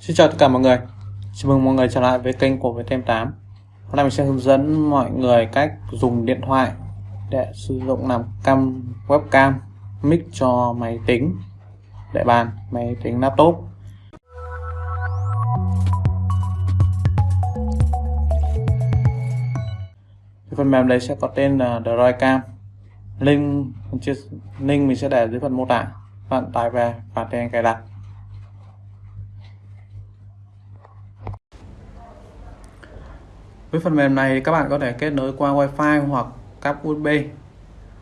Xin chào tất cả mọi người. Chào mừng mọi người trở lại với kênh của Viettel 8 Hôm nay mình sẽ hướng dẫn mọi người cách dùng điện thoại để sử dụng làm cam webcam mic cho máy tính để bàn, máy tính laptop. Phần mềm đấy sẽ có tên là Droidcam link link mình sẽ để dưới phần mô tả. Bạn tải về và tiến cài đặt. Với phần mềm này các bạn có thể kết nối qua wifi hoặc cáp USB uh,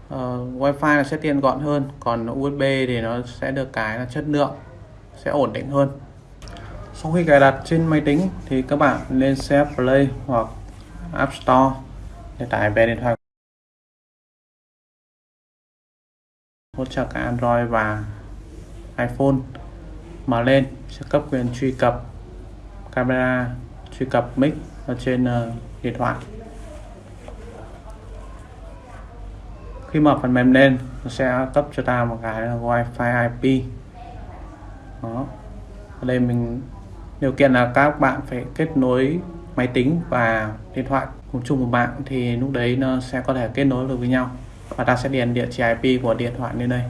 ờ, wifi là sẽ tiện gọn hơn còn USB thì nó sẽ được cái là chất lượng sẽ ổn định hơn. Sau khi cài đặt trên máy tính thì các bạn lên xe Play hoặc App Store để tải về điện thoại. Hỗ trợ cả Android và iPhone. Mở lên sẽ cấp quyền truy cập camera truy cập mic ở trên uh, điện thoại. Khi mở phần mềm lên nó sẽ cấp cho ta một cái là wifi IP đó. Ở đây mình điều kiện là các bạn phải kết nối máy tính và điện thoại cùng chung một mạng thì lúc đấy nó sẽ có thể kết nối được với nhau và ta sẽ điền địa chỉ IP của điện thoại lên đây.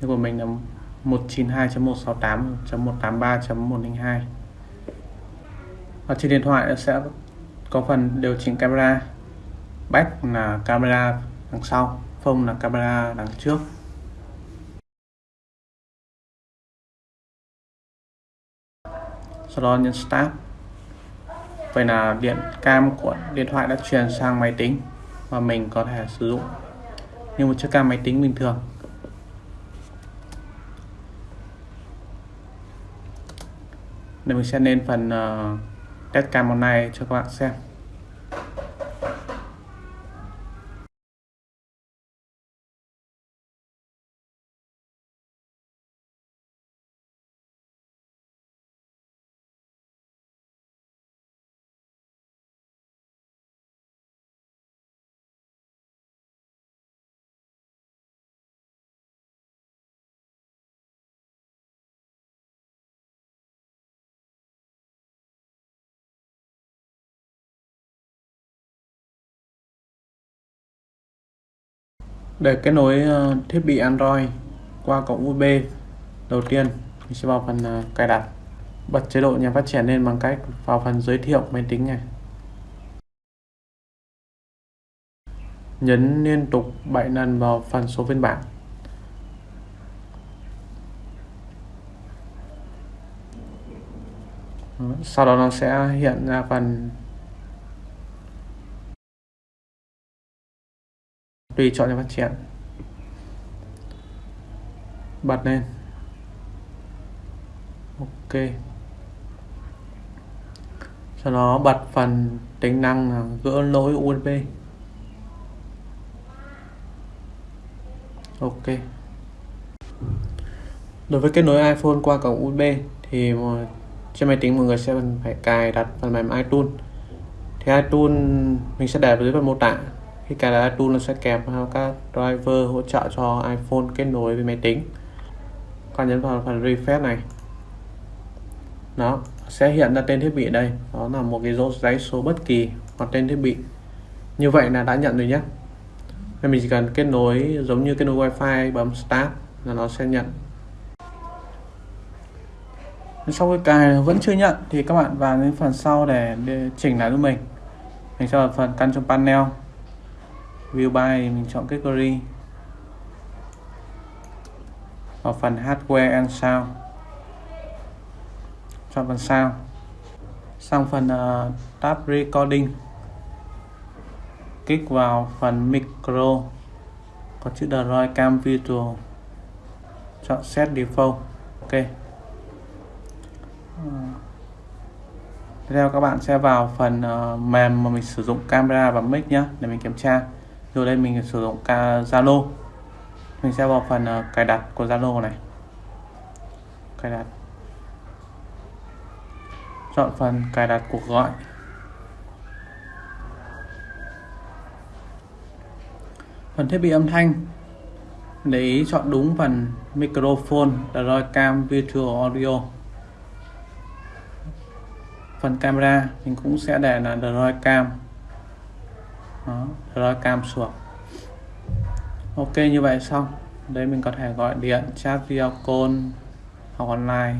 Như của mình là 192.168.183.102 và trên điện thoại sẽ có phần điều chỉnh camera. Back là camera đằng sau phông là camera đằng trước. Sau đó nhấn start. Vậy là điện cam của điện thoại đã truyền sang máy tính và mình có thể sử dụng như một chiếc cam máy tính bình thường. Để mình sẽ lên phần uh, test cam này cho các bạn xem. Để kết nối ờ, thiết bị Android qua cổng USB đầu tiên mình sẽ vào phần ờ, cài đặt. Bật chế độ nhà phát triển lên bằng cách vào phần giới thiệu máy tính này. Nhấn liên tục 7 lần vào phần số phiên bản. Sau đó nó sẽ hiện ra phần tùy chọn cho phát triển. Bật lên. Ok. Sau đó bật phần tính năng là gỡ lỗi USB ok. Đối với kết nối iPhone qua cổng USB thì trên máy tính mọi người sẽ phải cài đặt phần mềm iTunes. Thì iTunes mình sẽ để dưới phần mô tả thì cài là tool nó sẽ kèm theo các driver hỗ trợ cho iPhone kết nối với máy tính. Còn nhấn vào phần refresh này. Nó sẽ hiện ra tên thiết bị đây. Đó là một cái dấu giấy số bất kỳ hoặc tên thiết bị. Như vậy là đã nhận rồi nhé. Nên mình chỉ cần kết nối giống như kết nối wifi bấm start là nó sẽ nhận. Sau khi cài vẫn chưa nhận thì các bạn vào đến phần sau để, để chỉnh lại giúp mình. Mình sẽ vào phần căn trong panel view by mình chọn category vào phần hardware and sound. Chọn phần sound. Sang phần uh, tab recording. Kích vào phần micro. Có chữ Droid Cam Virtual. Chọn set default. Ok. Ờ. Tiếp theo các bạn sẽ vào phần uh, mềm mà mình sử dụng camera và mic nhé để mình kiểm tra rồi đây mình sử dụng Zalo. Mình sẽ vào phần uh, cài đặt của Zalo này. Cài đặt. Chọn phần cài đặt cuộc gọi. Phần thiết bị âm thanh. Để ý chọn đúng phần microphone Droid Cam Virtual Audio. Phần camera mình cũng sẽ để là Droid cam. Đó, rồi cam xuống. Ok, như vậy xong. Đấy mình có thể gọi điện, chat video, call, học online.